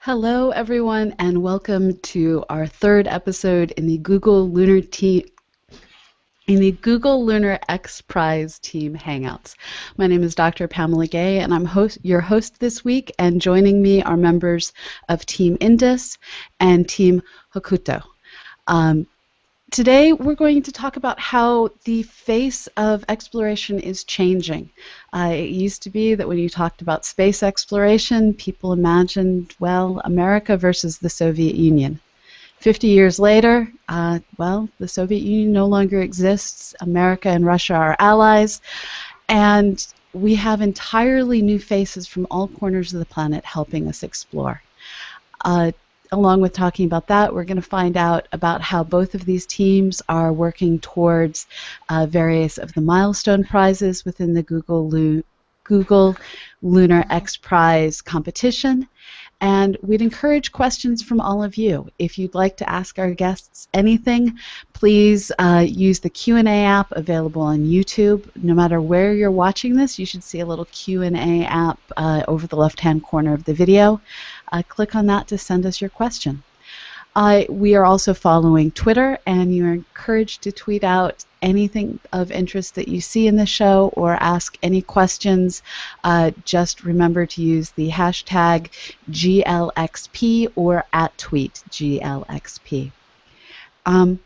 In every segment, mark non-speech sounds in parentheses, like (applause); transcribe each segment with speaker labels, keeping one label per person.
Speaker 1: Hello, everyone, and welcome to our third episode in the Google Lunar Team. In the Google Lunar X Prize Team Hangouts. My name is Dr. Pamela Gay, and I'm host, your host this week. And joining me are members of Team Indus and Team Hakuto. Um, Today, we're going to talk about how the face of exploration is changing. Uh, it used to be that when you talked about space exploration, people imagined, well, America versus the Soviet Union. 50 years later, uh, well, the Soviet Union no longer exists. America and Russia are allies. And we have entirely new faces from all corners of the planet helping us explore. Uh, along with talking about that, we're going to find out about how both of these teams are working towards uh, various of the milestone prizes within the Google, Lu Google Lunar X Prize competition. And we'd encourage questions from all of you. If you'd like to ask our guests anything, please uh, use the Q&A app available on YouTube. No matter where you're watching this, you should see a little Q&A app uh, over the left-hand corner of the video uh, click on that to send us your question. Uh, we are also following Twitter, and you're encouraged to tweet out anything of interest that you see in the show or ask any questions. Uh, just remember to use the hashtag GLXP or at tweet GLXP. Um,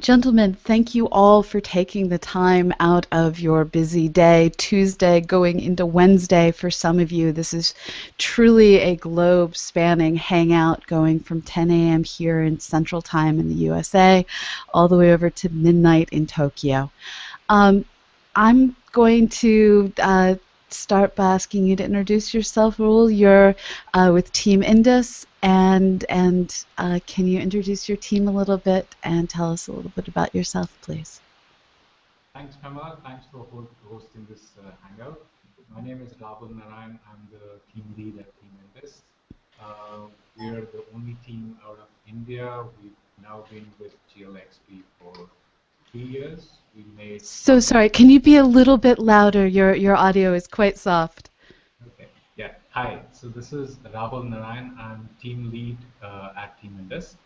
Speaker 1: Gentlemen, thank you all for taking the time out of your busy day, Tuesday going into Wednesday for some of you. This is truly a globe spanning hangout going from 10 a.m. here in Central Time in the USA all the way over to midnight in Tokyo. Um, I'm going to uh, start by asking you to introduce yourself, Raul. You're uh, with Team Indus, and and uh, can you introduce your team a little bit and tell us a little bit about yourself, please?
Speaker 2: Thanks, Pamela. Thanks for hosting this uh, hangout. My name is Rahul Narayan. I'm the team lead at Team Indus. Uh, we're the only team out of India. We've now been with GLXP for three years. We made.
Speaker 1: So sorry. Can you be a little bit louder? Your your audio is quite soft.
Speaker 2: Okay. Yeah. Hi. So this is Rahul Narayan. I'm team lead uh, at Team Indus.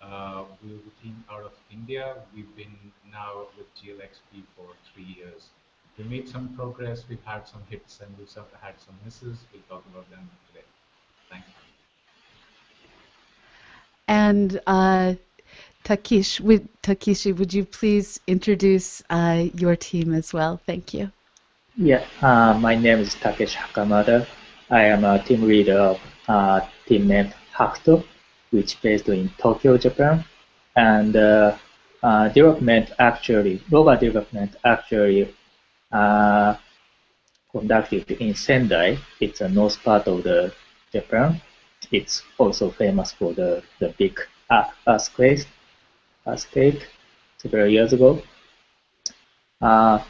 Speaker 2: Uh, we're the team out of India. We've been now with GLXP for three years. We made some progress. We've had some hits and we've had some misses. We'll talk about them today. Thank you.
Speaker 1: And uh, Takish, would, Takeshi, would you please introduce uh, your team as well? Thank you.
Speaker 3: Yeah, uh, my name is Takeshi Hakamada. I am a team leader of uh, team named Hakuto, which based in Tokyo, Japan. And uh, uh, development actually, rover development actually uh, conducted in Sendai. It's a north part of the Japan. It's also famous for the, the big earthquakes state several years ago. Uh,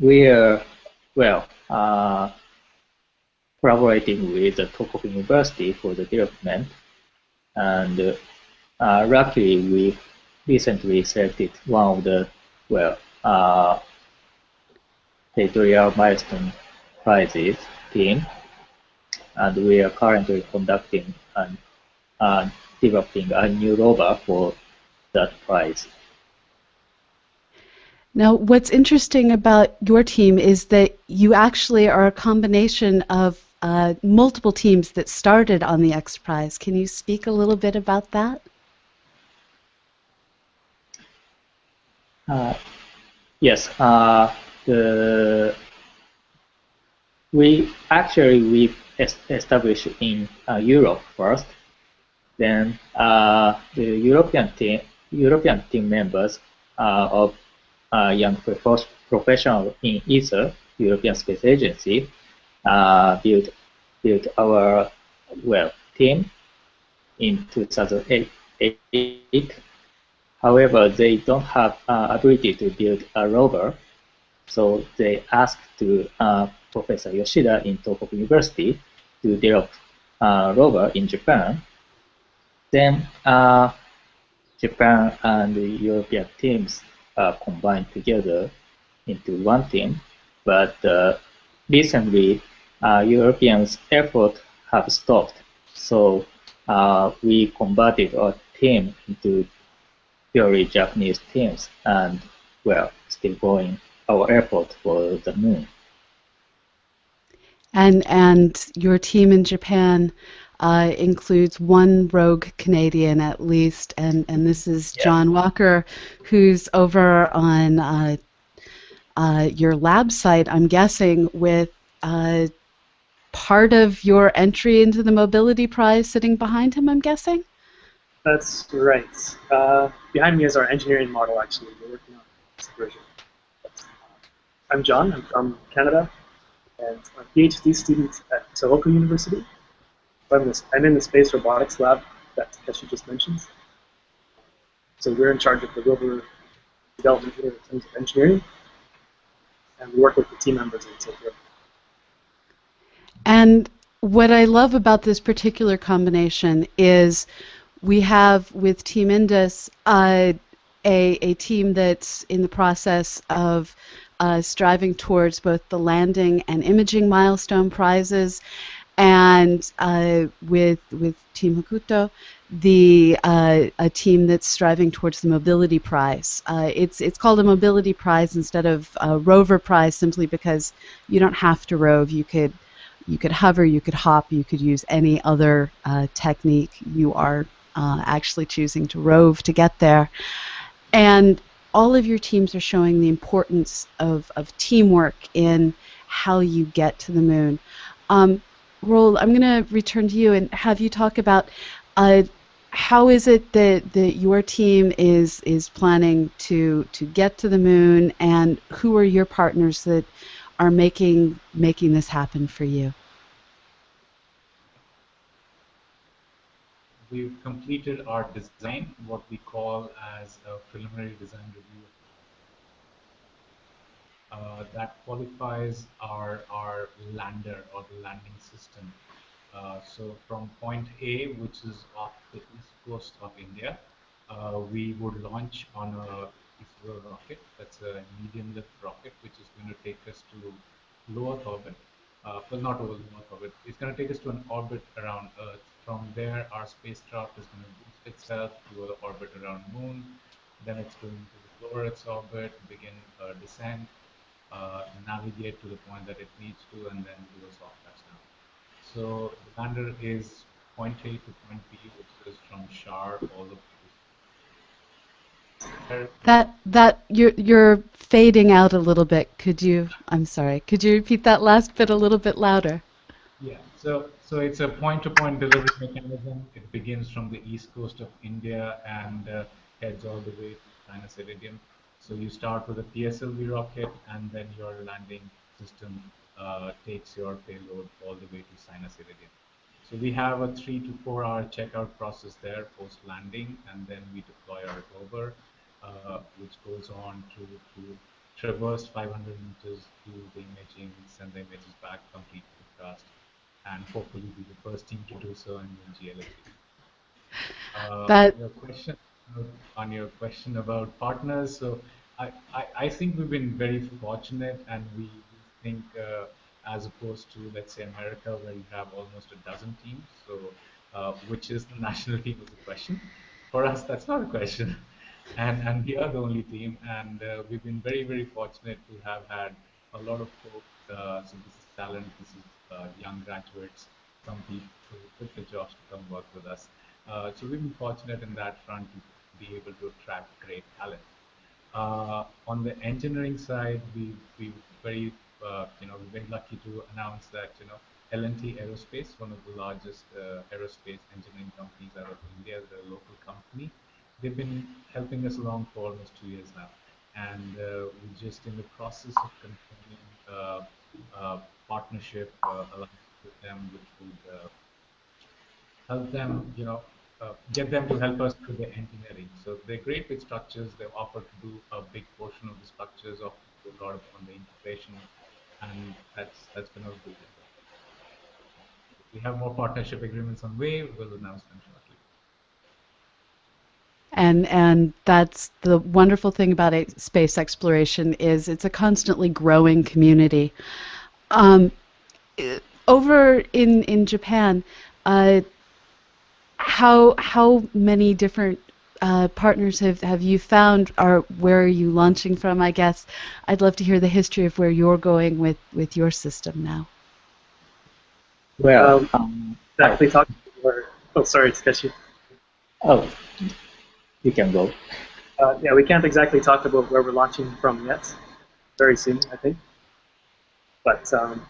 Speaker 3: we are, well, uh, collaborating with the University for the development. And uh, luckily, we recently selected one of the, well, uh, editorial milestone prizes team. And we are currently conducting and uh, developing a new rover for that prize.
Speaker 1: Now, what's interesting about your team is that you actually are a combination of uh, multiple teams that started on the X Prize. Can you speak a little bit about that?
Speaker 3: Uh, yes. Uh, the we actually we established in uh, Europe first. Then uh, the European team European team members uh, of uh, young professionals in ESA, European Space Agency, built built our well team in 2008. However, they don't have uh, ability to build a rover, so they asked to uh, Professor Yoshida in Tohoku University to develop a rover in Japan. Then uh, Japan and the European teams are combined together into one team. But uh, recently, uh, Europeans' effort have stopped. So uh, we converted our team into purely Japanese teams, and we're still going our effort for the moon.
Speaker 1: And and your team in Japan uh, includes one rogue Canadian at least, and and this is
Speaker 3: Yeah.
Speaker 1: John Walker, who's over on uh, uh, your lab site. I'm guessing with. Uh, Part of your entry into the mobility prize sitting behind him, I'm guessing.
Speaker 4: That's right. Uh, behind me is our engineering model, actually. We're working on this version. I'm John. I'm from Canada, and I'm a PhD student at Tohoku University. I'm, this, I'm in the space robotics lab that Takeshi just mentioned. So we're in charge of the rover development here in terms of engineering, and we work with the team members in Tokyo.
Speaker 1: And what I love about this particular combination is we have with Team Indus uh, a, a team that's in the process of uh, striving towards both the landing and imaging milestone prizes, and uh, with with Team Hakuto, the uh, a team that's striving towards the mobility prize. Uh, it's it's called a mobility prize instead of a rover prize simply because you don't have to rove. You could you could hover, you could hop, you could use any other uh, technique. You are uh, actually choosing to rove to get there. And all of your teams are showing the importance of, of teamwork in how you get to the moon. Um, Roel, I'm going to return to you and have you talk about uh, how is it that, that your team is is planning to to get to the moon, and who are your partners that are making making this happen for you?
Speaker 2: We've completed our design, what we call as a preliminary design review. Uh, that qualifies our, our lander or the landing system. Uh, so from point A, which is off the east coast of India, uh, we would launch on a ISRO rocket. That's a medium lift rocket, which is going to take us to low Earth orbit. Uh, well, not low Earth orbit. It's going to take us to an orbit around Earth. From there, our spacecraft is going to boost itself to an orbit around Moon. Then it's going to lower its orbit, begin a descent, uh, navigate to the point that it needs to, and then do a soft touchdown. So the lander is point A to point B, which is from Shar all the way
Speaker 1: That that you're you're fading out a little bit. Could you? I'm sorry. Could you repeat that last bit a little bit louder?
Speaker 2: Yeah, so so it's a point-to-point delivery mechanism. It begins from the east coast of India and uh, heads all the way to Sinus Iridum. So you start with a PSLV rocket, and then your landing system uh, takes your payload all the way to Sinus Iridum. So we have a three to four hour checkout process there post landing, and then we deploy our rover, uh, which goes on to, to traverse 500 meters, do the imaging, send the images back, complete the task, and hopefully be the first team to do so in the GLXP. Uh,
Speaker 1: That-
Speaker 2: your question on your question about partners, so I, I, I think we've been very fortunate, and we think uh, as opposed to let's say America, where you have almost a dozen teams, so uh, which is the (laughs) national team is the question. For us, that's not a question, and and we are the only team, and uh, we've been very very fortunate to have had a lot of folks. Uh, so this is talent, this is uh, young graduates, some people who quit the jobs to come work with us. Uh, so we've been fortunate in that front be able to attract great talent. Uh, on the engineering side, we we very uh, you know we're very lucky to announce that you know L&T Aerospace, one of the largest uh, aerospace engineering companies out of India, the local company, they've been helping us along for almost two years now, and uh, we're just in the process of confirming uh, uh, partnership alliance with them, which would help them, you know, uh, get them to help us through the engineering. So they're great with structures. They've offered to do a big portion of the structures of a lot on the integration, and that's that's been a good. We have more partnership agreements on way. We'll announce them shortly.
Speaker 1: And and that's the wonderful thing about space exploration is it's a constantly growing community. Um, over in in Japan, uh, how how many different uh, partners have, have you found or where are you launching from I guess I'd love to hear the history of where you're going with, with your system now
Speaker 3: well
Speaker 4: Um,
Speaker 3: um,
Speaker 4: Exactly. Talk where. Oh, sorry, Takeshi.
Speaker 3: oh you can go
Speaker 4: Uh, yeah, we can't exactly talk about where we're launching from yet. Very soon, I think. But um,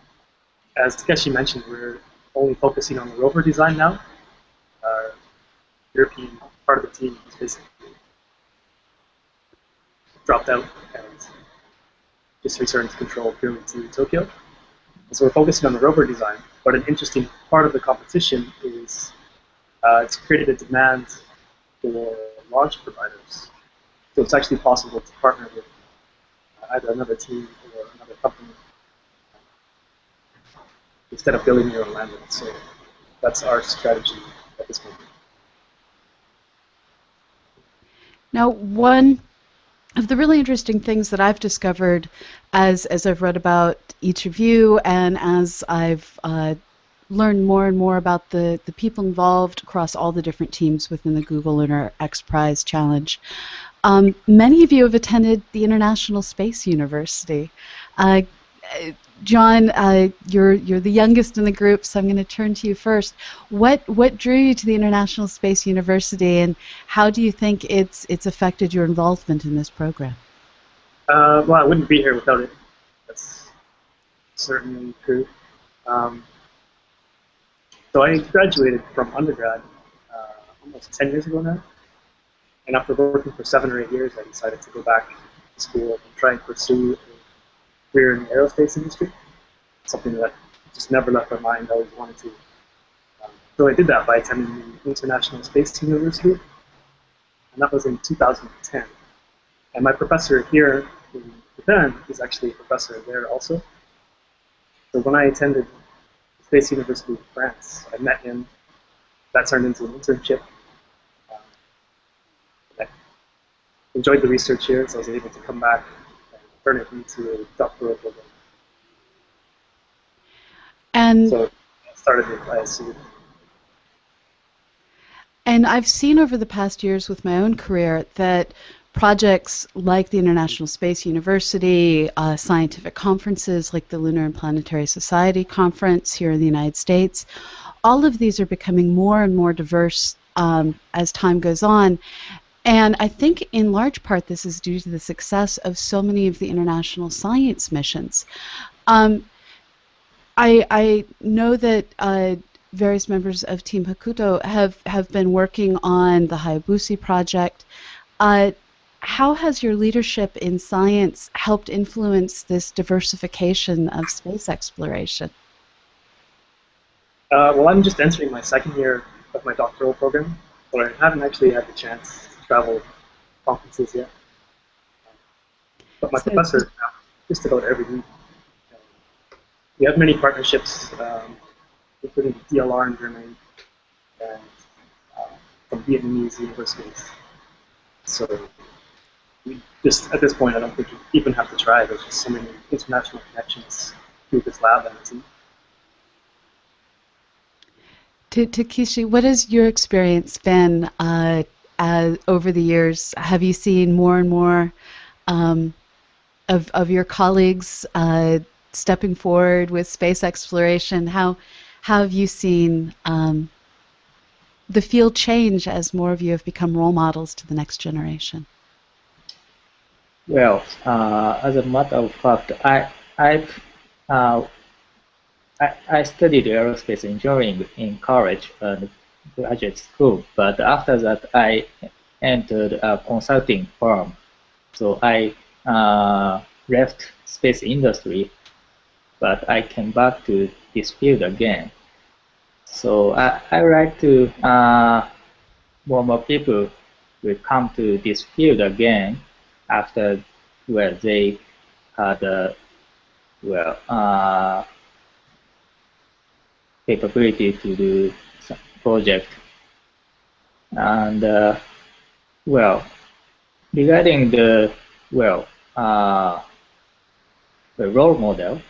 Speaker 4: as Takeshi mentioned, we're only focusing on the rover design now. European part of the team is basically dropped out and just returned to control purely to Tokyo. And so we're focusing on the rover design. But an interesting part of the competition is uh, it's created a demand for launch providers. So it's actually possible to partner with either another team or another company instead of building your own lander. So that's our strategy at this moment.
Speaker 1: Now, one of the really interesting things that I've discovered as as I've read about each of you and as I've uh, learned more and more about the, the people involved across all the different teams within the Google Lunar X Prize Challenge. Um, many of you have attended the International Space University. Uh, John, uh, you're you're the youngest in the group, so I'm going to turn to you first. What what drew you to the International Space University, and how do you think it's it's affected your involvement in this program?
Speaker 4: Uh, well, I wouldn't be here without it. That's certainly true. Um, so I graduated from undergrad uh, almost 10 years ago now. And after working for seven or eight years, I decided to go back to school and try and pursue career in the aerospace industry. Something that just never left my mind. I always wanted to. Um, so I did that by attending the International Space University, and that was in 2010. And my professor here in Japan is actually a professor there also. So when I attended Space University in France, I met him. That turned into an internship. Um, I enjoyed the research here, so I was able to come back turn it into a doctoral program.
Speaker 1: And
Speaker 4: So I started with ISU.
Speaker 1: And I've seen over the past years with my own career that projects like the International Space University, uh, scientific conferences like the Lunar and Planetary Society Conference here in the United States, all of these are becoming more and more diverse um, as time goes on. And I think in large part this is due to the success of so many of the international science missions. Um, I, I know that uh, various members of Team Hakuto have, have been working on the Hayabusa project. Uh, how has your leadership in science helped influence this diversification of space exploration?
Speaker 4: Uh, well, I'm just entering my second year of my doctoral program, but I haven't actually had the chance to travel conferences yet. But my
Speaker 1: So-
Speaker 4: professor just about every week. We have many partnerships, um, including DLR in Germany and uh, from Vietnamese universities. So we just at this point, I don't think you even have to try. There's just so many international connections through this lab and team.
Speaker 1: To, Takeshi, what has your experience been uh, as, over the years? Have you seen more and more um, of, of your colleagues uh, stepping forward with space exploration? How, how have you seen um, the field change as more of you have become role models to the next generation?
Speaker 3: Well, uh, as a matter of fact, I I, uh, I I studied aerospace engineering in college and graduate school, but after that I entered a consulting firm. So I uh, left space industry, but I came back to this field again. So I I like to uh, more more people will come to this field again after well they had uh, well uh, capability to do some project and uh, well regarding the well uh, the role model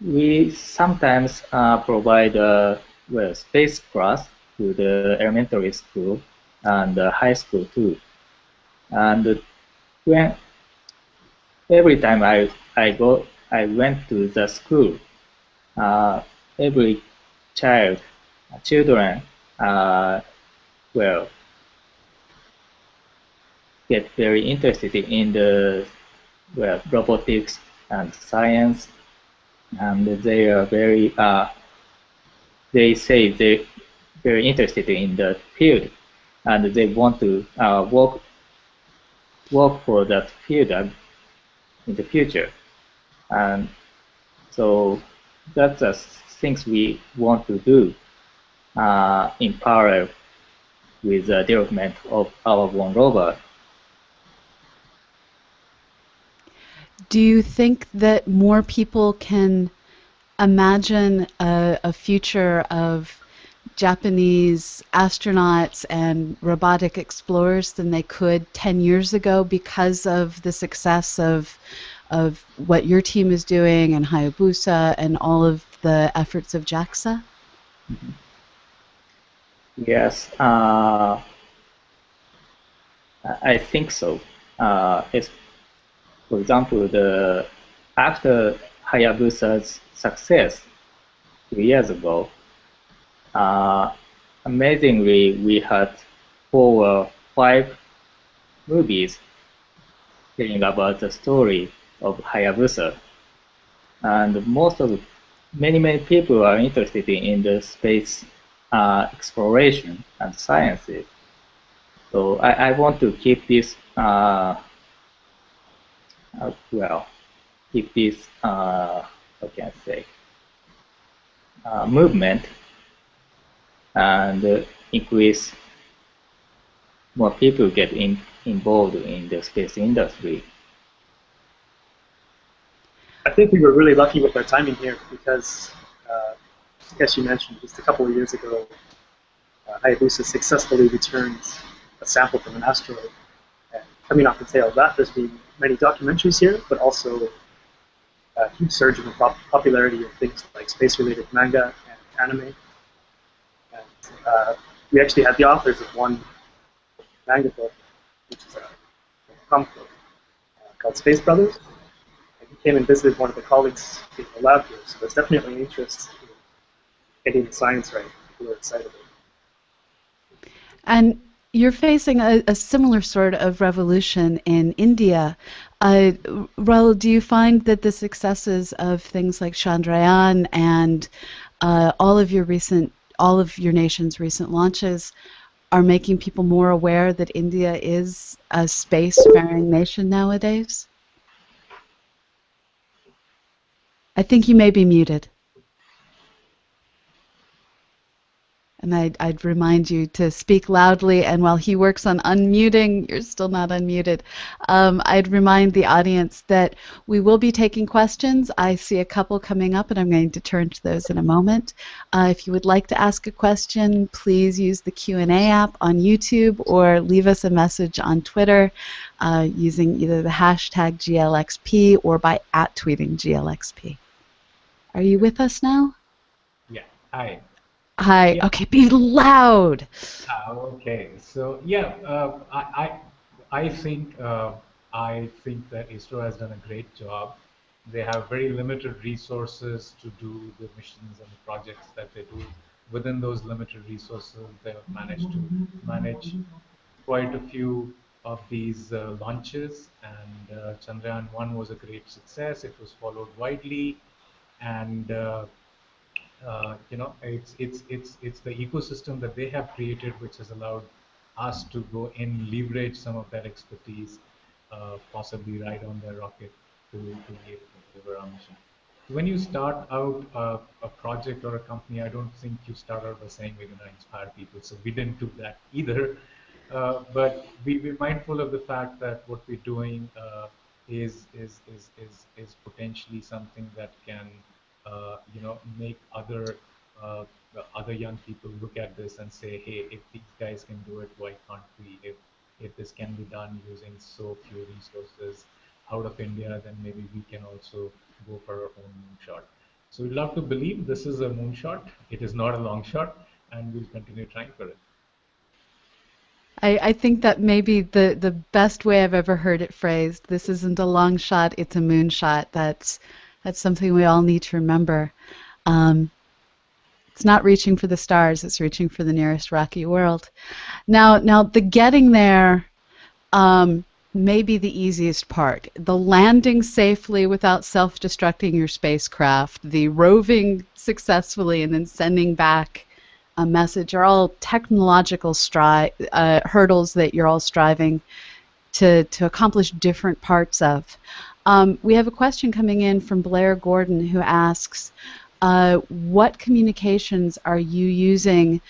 Speaker 3: we sometimes uh, provide a well space class to the elementary school and high school too. And when every time I, I go, I went to the school, uh, every child, children, uh, well, get very interested in the well, robotics and science, and they are very, uh, they say they're very interested in the field, and they want to uh, work work for that field in the future. And so that's the things we want to do uh, in parallel with the development of our one robot.
Speaker 1: Do you think that more people can imagine a, a future of Japanese astronauts and robotic explorers than they could 10 years ago because of the success of of what your team is doing and Hayabusa and all of the efforts of JAXA?
Speaker 3: Yes, uh, I think so. Uh, it's, for example, the after Hayabusa's success two years ago, uh, amazingly, we had four or five movies telling about the story of Hayabusa. And most of many, many people are interested in the space uh, exploration and sciences. So I, I want to keep this, uh, uh, well, keep this, uh, can I say, uh, movement and uh, increase more people get in, involved in the space industry.
Speaker 4: I think we were really lucky with our timing here because, as you mentioned, just a couple of years ago, uh, Hayabusa successfully returned a sample from an asteroid. And coming off the tail of that, there's been many documentaries here, but also a huge surge in the pop popularity of things like space-related manga and anime uh, we actually had the authors of one manga book, which is a, comic book uh, called Space Brothers. And he came and visited one of the colleagues in the lab here, so there's definitely an interest in getting science right. People are excited
Speaker 1: And you're facing a, a, similar sort of revolution in India. Uh, Raul, do you find that the successes of things like Chandrayaan and uh, all of your recent all of your nation's recent launches are making people more aware that India is a spacefaring nation nowadays? I think you may be muted. And I'd, I'd, remind you to speak loudly, and while he works on unmuting, you're still not unmuted. Um, I'd remind the audience that we will be taking questions. I see a couple coming up, and I'm going to turn to those in a moment. Uh, if you would like to ask a question, please use the Q&A app on YouTube or leave us a message on Twitter uh, using either the hashtag GLXP or by at tweeting GLXP. Are you with us now?
Speaker 2: Yeah. Hi.
Speaker 1: Hi. Yeah. Okay, be loud.
Speaker 2: Uh, okay. So yeah, uh, I, I I think uh, I think that ISRO has done a great job. They have very limited resources to do the missions and the projects that they do. Within those limited resources, they have managed to manage quite a few of these uh, launches. And uh, Chandrayaan 1 was a great success. It was followed widely, and uh, uh, you know, it's it's it's it's the ecosystem that they have created which has allowed us to go in leverage some of that expertise, uh, possibly ride on their rocket to, to to deliver our mission. When you start out uh, a project or a company, I don't think you start out by saying we're going to inspire people. So we didn't do that either. Uh, but we, we're mindful of the fact that what we're doing uh, is, is, is, is, is potentially something that can uh, you know, make other uh, other young people look at this and say, hey, if these guys can do it, why can't we? If if this can be done using so few resources out of India, then maybe we can also go for our own moonshot. So we'd love to believe this is a moonshot. It is not a long shot, and we'll continue trying for it.
Speaker 1: I, I think that maybe the, the best way I've ever heard it phrased. This isn't a long shot; it's a moonshot. That's that's something we all need to remember. Um, it's not reaching for the stars; it's reaching for the nearest rocky world. Now, now the getting there um, may be the easiest part. The landing safely without self-destructing your spacecraft, the roving successfully, and then sending back a message are all technological stri- uh, hurdles that you're all striving to, to accomplish different parts of. Um, we have a question coming in from Blair Gordon who asks, uh, what communications are you using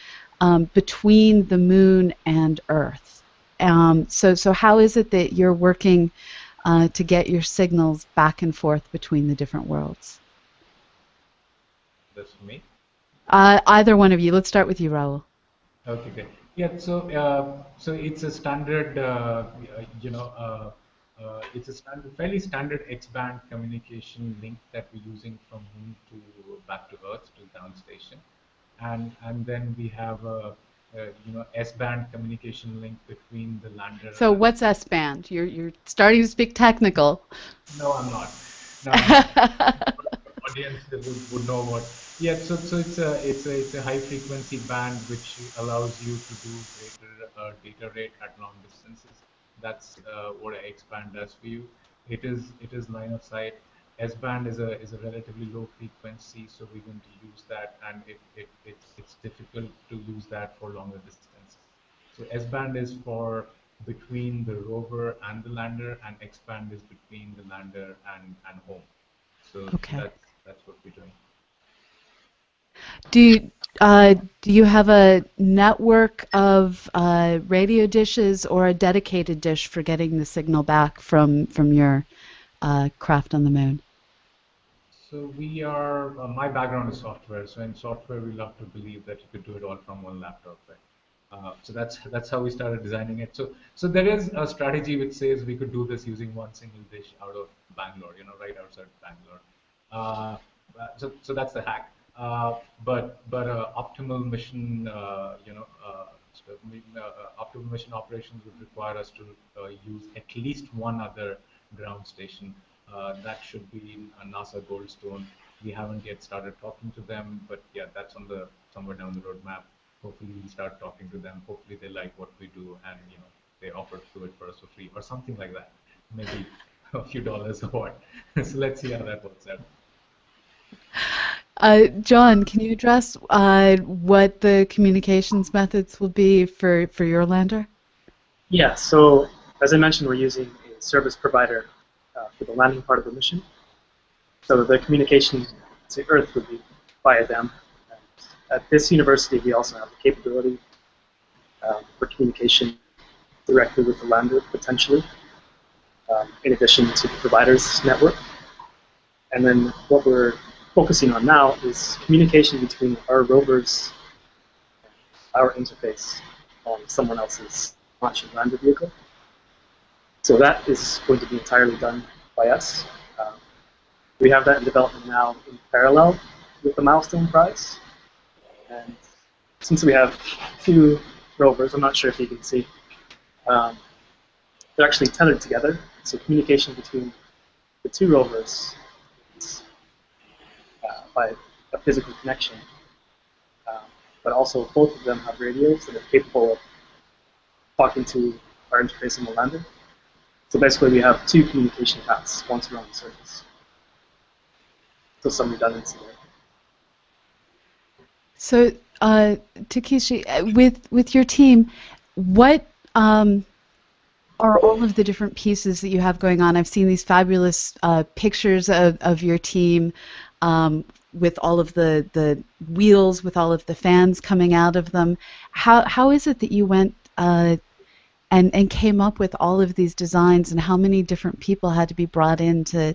Speaker 1: um, between the moon and Earth? Um, so, so how is it that you're working uh, to get your signals back and forth between the different worlds?
Speaker 2: That's me.
Speaker 1: Uh, either one of you. Let's start with you, Raul.
Speaker 2: Okay, great. Yeah, so uh, so it's a standard, uh, you know, uh, it's a standard, fairly standard X-band communication link that we're using from Moon to back to Earth to ground station, and and then we have a, a you know S-band communication link between the lander.
Speaker 1: So what's S-band? You're you're starting to speak technical.
Speaker 2: No, I'm not. No, I'm not. (laughs) audience would, would know what yeah, so, so it's a it's a it's a high frequency band which allows you to do greater uh, data rate at long distances. That's uh, what X band does for you. It is it is line of sight. S band is a is a relatively low frequency, so we're going to use that, and it, it it's it's difficult to use that for longer distances. So S band is for between the rover and the lander, and X band is between the lander and and home. So okay. that's that's what we're doing.
Speaker 1: Do you, uh, do you have a network of uh, radio dishes or a dedicated dish for getting the signal back from from your uh, craft on the moon?
Speaker 2: So we are. Uh, my background is software. So in software, we love to believe that you could do it all from one laptop, right? Uh, so that's that's how we started designing it. So so there is a strategy which says we could do this using one single dish out of Bangalore, you know, right outside Bangalore. Uh, so so that's the hack. Uh, but but uh, optimal mission, uh, you know, optimal mission operations would require us to use at least one other ground station. that should be a NASA Goldstone. We haven't yet started talking to them, but yeah, that's on the somewhere down the roadmap. Hopefully, we'll start talking to them. Hopefully, they like what we do, and you know, they offer to do it for us for free or something like that. Maybe (laughs) a few dollars or what. (laughs) so let's see how that works out.
Speaker 1: Uh, John, can you address uh, what the communications methods will be for, for your lander?
Speaker 4: Yeah, so as I mentioned, we're using a service provider uh, for the landing part of the mission. So the communication to Earth would be via them. And at this university, we also have the capability um, for communication directly with the lander, potentially, um, in addition to the provider's network. And then what we're focusing on now is communication between our rovers our interface on someone else's launch and lander vehicle. So that is going to be entirely done by us. Um, we have that in development now in parallel with the Milestone Prize. And since we have two rovers, I'm not sure if you can see, um, they're actually tethered together. So communication between the two rovers by a physical connection. Um, but also both of them have radios that are capable of talking to our interface in the lander. So basically we have two communication paths once on the surface. So some redundancy there.
Speaker 1: So uh, Takeshi, uh, with with your team, what um, are all of the different pieces that you have going on? I've seen these fabulous uh, pictures of, of your team um, with all of the, the wheels, with all of the fans coming out of them. How, how is it that you went uh, and, and came up with all of these designs, and how many different people had to be brought in to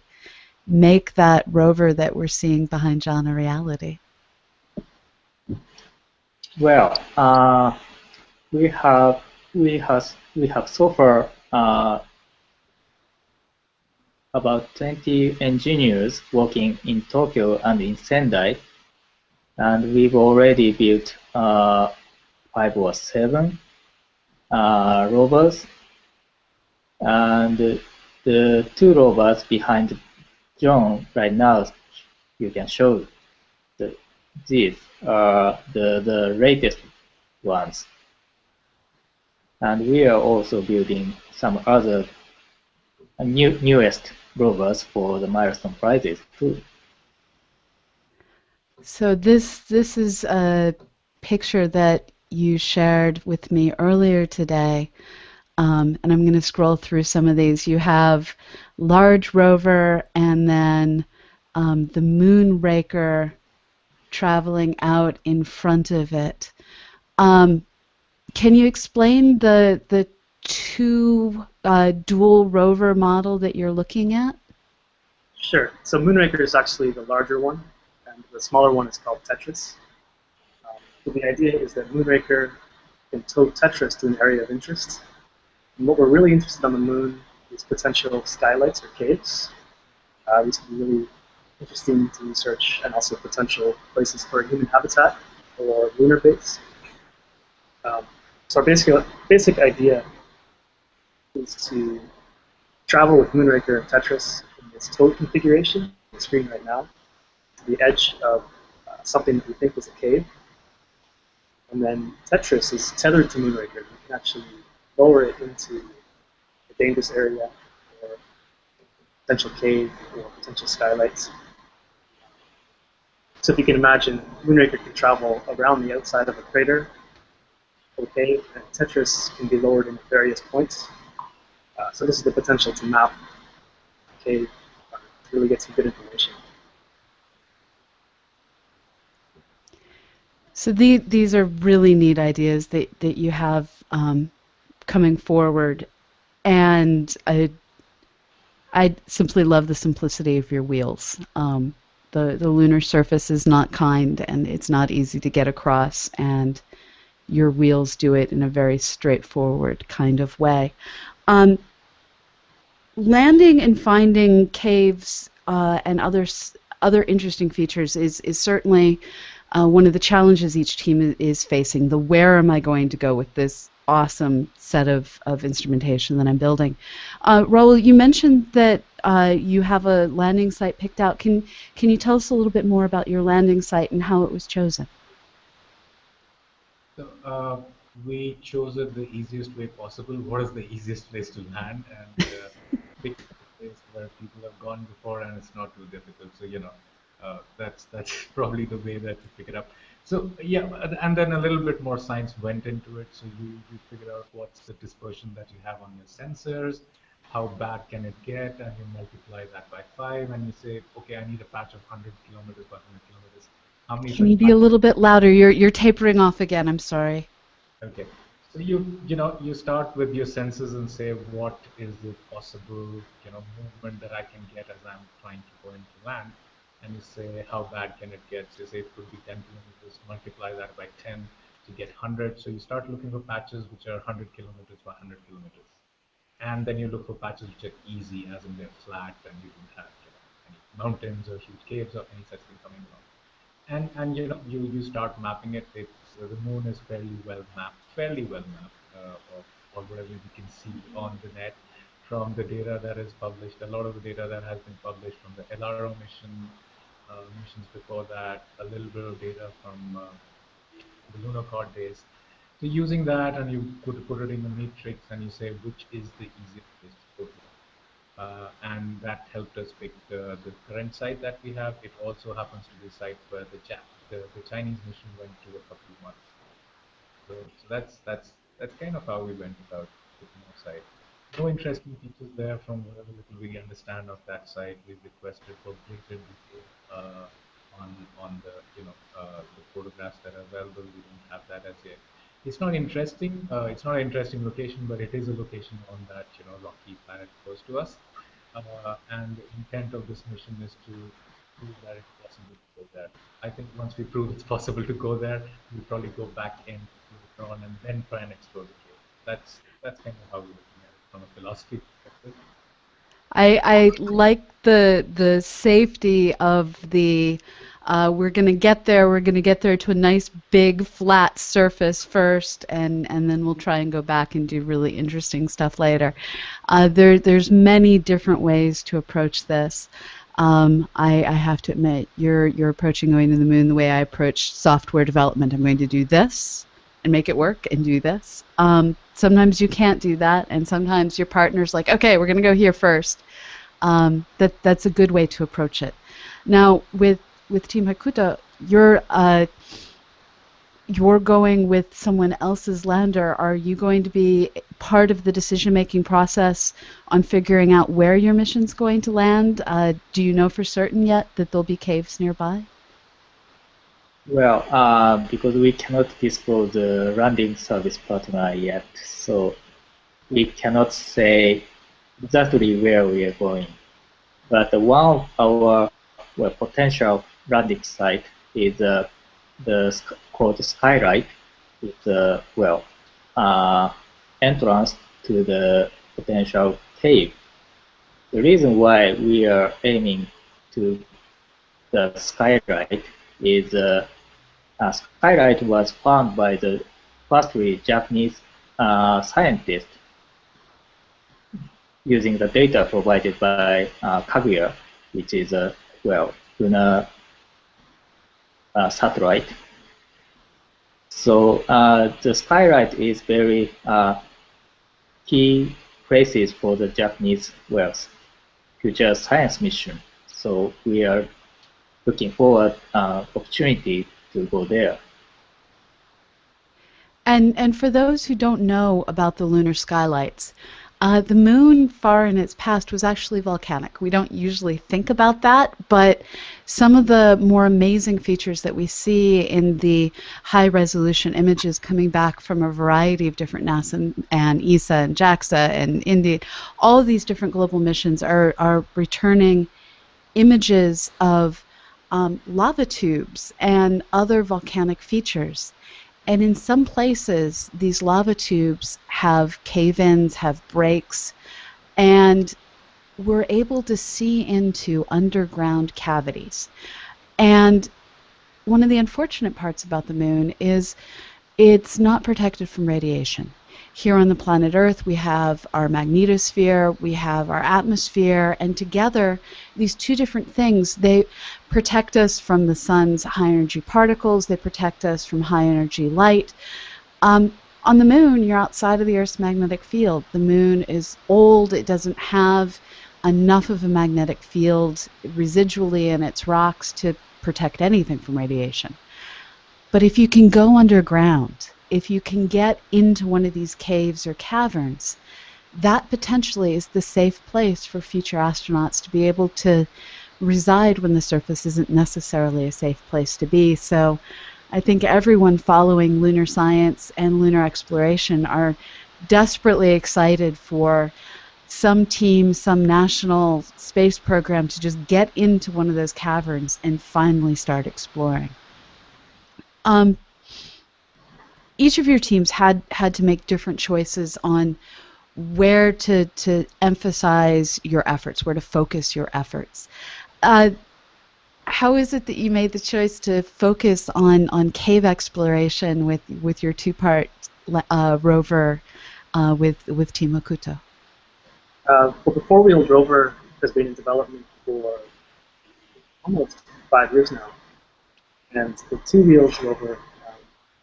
Speaker 1: make that rover that we're seeing behind John a reality?
Speaker 3: Well, uh, we have we have we have so far uh, about 20 engineers working in Tokyo and in Sendai. and we've already built uh, five or seven uh, rovers, and the two rovers behind John right now, you can show the, these are the, the latest ones. And we are also building some other new, newest rovers for the milestone prizes too.
Speaker 1: So this this is a picture that you shared with me earlier today, um, and I'm going to scroll through some of these. You have large rover, and then um, the Moonraker traveling out in front of it. Um, can you explain the the two uh, dual rover model that you're looking at?
Speaker 4: Sure. So Moonraker is actually the larger one, and the smaller one is called Tetris. Um, so the idea is that Moonraker can tow Tetris to an area of interest. And what we're really interested on the moon is potential skylights or caves. Uh, these could be really interesting to research, and also potential places for human habitat or lunar base. Um, so our basic, basic idea is to travel with Moonraker and Tetris in this towed configuration, the screen right now, to the edge of uh, something that we think is a cave. And then Tetris is tethered to Moonraker. We can actually lower it into a dangerous area or potential cave or potential skylights. So if you can imagine, Moonraker can travel around the outside of a crater cave, and Tetris can be lowered in various points. Uh, so this is the potential to map a to really get some good information.
Speaker 1: So the, these are really neat ideas that, that you have um, coming forward, and I, I simply love the simplicity of your wheels. Um, the, the lunar surface is not kind, and it's not easy to get across, and your wheels do it in a very straightforward kind of way. Um, landing and finding caves uh, and other other interesting features is is certainly uh, one of the challenges each team is, facing. The where am I going to go with this awesome set of, of instrumentation that I'm building. Uh, Raul, you mentioned that uh, you have a landing site picked out. Can can you tell us a little bit more about your landing site and how it was chosen?
Speaker 2: So, uh, we chose it the easiest way possible. What is the easiest place to land? And uh, (laughs) pick a place where people have gone before and it's not too difficult. So you know, uh, that's that's (laughs) probably the way that to pick it up. So yeah, and then a little bit more science went into it. So you, you figure out what's the dispersion that you have on your sensors, how bad can it get, and you multiply that by five, and you say, okay, I need a patch of 100 kilometers by 100 kilometers.
Speaker 1: How many? Can you be a little bit louder? You're you're tapering off again. I'm sorry.
Speaker 2: Okay. So you you know you start with your senses and say what is the possible you know movement that I can get as I'm trying to go into land, and you say how bad can it get? So you say it could be 10 kilometers. Multiply that by 10 to get 100. So you start looking for patches which are 100 kilometers by 100 kilometers, and then you look for patches which are easy, as in they're flat and you don't have you know, any mountains or huge caves or any such thing coming along. And and you know you you start mapping it. So the moon is fairly well mapped, fairly well mapped, uh, or whatever we can see on the net from the data that is published. A lot of the data that has been published from the LRO mission, uh, missions before that, a little bit of data from uh, the lunokhod days. So using that, and you could put it in a matrix, and you say which is the easiest place to go to. Uh, and that helped us pick the, the current site that we have. It also happens to be the site where the chat the, the Chinese mission went to a couple of months. So, so that's that's that's kind of how we went about our site. No interesting features there from whatever little we understand of that site. We've requested for greater detail uh, on on the you know uh, the photographs that are available. We don't have that as yet. It's not interesting. Uh, it's not an interesting location, but it is a location on that you know rocky planet close to us. Uh, and the intent of this mission is to prove that it's possible to go there. I think once we prove it's possible to go there, we'll probably go back in later on and then try and explore the cave. That's that's kind of how we're looking at it from a philosophy perspective.
Speaker 1: I, I like the the safety of the uh, we're going to get there. We're going to get there to a nice big flat surface first, and, and then we'll try and go back and do really interesting stuff later. Uh, there, there's many different ways to approach this. Um, I, I, have to admit, you're, you're approaching going to the moon the way I approach software development. I'm going to do this and make it work and do this. Um, sometimes you can't do that, and sometimes your partner's like, okay, we're going to go here first. Um, that, that's a good way to approach it. Now, with with Team Hakuto, you're uh, you're going with someone else's lander. Are you going to be part of the decision-making process on figuring out where your mission's going to land? Uh, do you know for certain yet that there'll be caves nearby?
Speaker 3: Well, uh, because we cannot disclose the landing service partner yet, so we cannot say exactly where we are going. But one of our well, potential landing site is uh, the called Skylight. It's the well uh, entrance to the potential cave. The reason why we are aiming to the Skylight is uh, Skylight was found by the firstly Japanese uh, scientist using the data provided by uh, Kaguya, which is a well lunar uh, satellite. So uh, the skylight is very uh, key places for the Japanese Wells future science mission. So we are looking forward uh, opportunity to go there.
Speaker 1: And and for those who don't know about the lunar skylights, uh, the moon, far in its past, was actually volcanic. We don't usually think about that, but some of the more amazing features that we see in the high resolution images coming back from a variety of different NASA and, and ESA and JAXA and India, all of these different global missions are, are returning images of um, lava tubes and other volcanic features. And in some places, these lava tubes have cave ins, have breaks, and we're able to see into underground cavities. And one of the unfortunate parts about the moon is it's not protected from radiation. Here on the planet Earth, we have our magnetosphere, we have our atmosphere, and together, these two different things, they protect us from the sun's high energy particles, they protect us from high energy light. Um, on the moon, you're outside of the Earth's magnetic field. The moon is old, it doesn't have enough of a magnetic field residually in its rocks to protect anything from radiation. But if you can go underground, if you can get into one of these caves or caverns, that potentially is the safe place for future astronauts to be able to reside when the surface isn't necessarily a safe place to be. So I think everyone following lunar science and lunar exploration are desperately excited for some team, some national space program to just get into one of those caverns and finally start exploring. Um, each of your teams had had to make different choices on where to to emphasize your efforts, where to focus your efforts. Uh, how is it that you made the choice to focus on on cave exploration with with your two part uh, rover uh, with with Team Hakuto?
Speaker 4: Uh, well, the four wheeled rover has been in development for almost five years now, and the two wheeled rover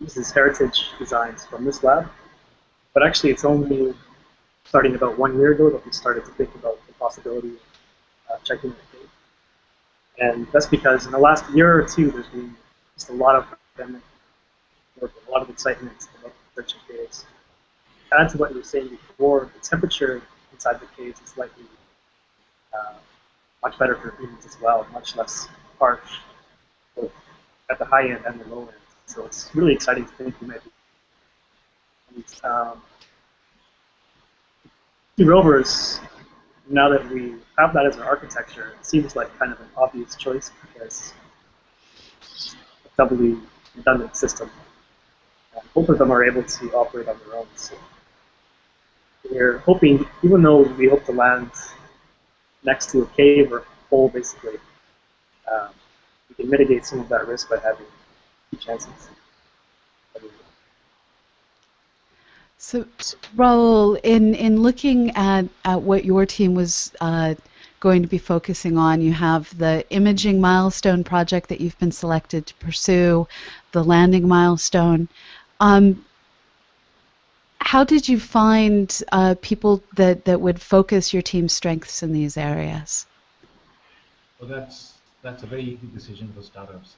Speaker 4: uses heritage designs from this lab. But actually, it's only starting about one year ago that we started to think about the possibility of uh, checking the cave. And that's because in the last year or two, there's been just a lot of academic work, a lot of excitement about searching caves. Add to what you were saying before, the temperature inside the caves is likely uh, much better for humans as well, much less harsh, both at the high end and the low end. So it's really exciting to think we might be. Um, rovers, now that we have that as our architecture, it seems like kind of an obvious choice because it's a doubly redundant system. And both of them are able to operate on their own. So we're hoping, even though we hope to land next to a cave or a hole, basically, um, you can mitigate some of that risk by having chances.
Speaker 1: So, Rahul, in, in looking at, at what your team was uh, going to be focusing on, you have the imaging milestone project that you've been selected to pursue, the landing milestone. Um, how did you find uh, people that, that would focus your team's strengths in these areas?
Speaker 2: Well, that's that's a very easy decision for startups.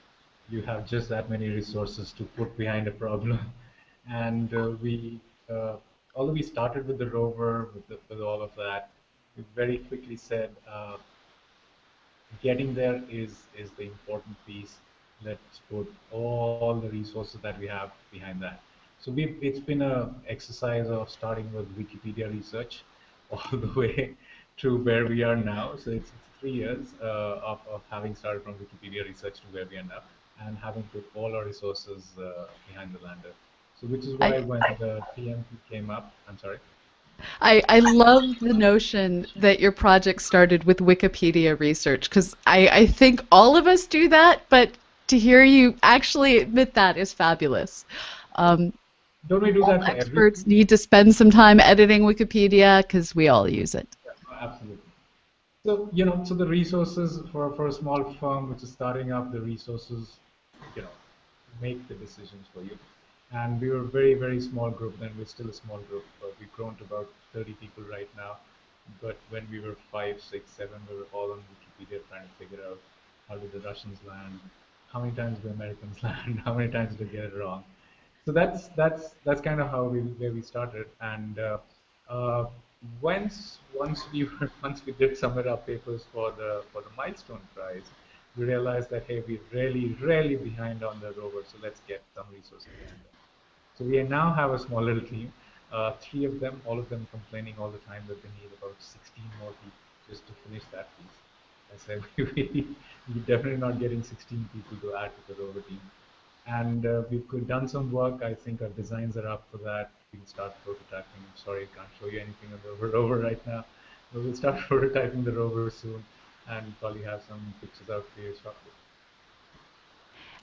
Speaker 2: You have just that many resources to put behind a problem, (laughs) and uh, we, uh, although we started with the rover, with, the, with all of that, we very quickly said uh, getting there is is the important piece. Let's put all the resources that we have behind that. So we it's been a exercise of starting with Wikipedia research (laughs) all the way to where we are now. So it's three years uh, of, of having started from Wikipedia research to where we end up and having put all our resources uh, behind the lander. So which is why I, when the PMP came up, I'm sorry.
Speaker 1: I, I love the notion that your project started with Wikipedia research because I, I think all of us do that, but to hear you actually admit that is fabulous. Um,
Speaker 2: Don't we do that
Speaker 1: experts everything? need to spend some time editing Wikipedia because we all use it.
Speaker 2: Yeah, absolutely. So, you know, so the resources for, for a small firm which is starting up, the resources, you know, make the decisions for you. And we were a very, very small group then. We're still a small group. But we've grown to about 30 people right now. But when we were five, six, seven, we were all on Wikipedia trying to figure out how did the Russians land, how many times did the Americans (laughs) land, how many times did they get it wrong. So that's that's that's kind of how we where we started. And uh, uh, once once we (laughs) were, once we did submit our papers for the for the milestone prize, we realized that hey, we're really really behind on the rover, so let's get some resources. So we now have a small little team, uh, three of them, all of them complaining all the time that they need about 16 more people just to finish that piece. I said (laughs) we, we're definitely not getting 16 people to add to the rover team. And uh, we've done some work. I think our designs are up for that. We can start prototyping. I'm sorry, I can't show you anything on the (laughs) rover right now. But we'll start (laughs) prototyping the rover soon and probably have some pictures out for you shortly.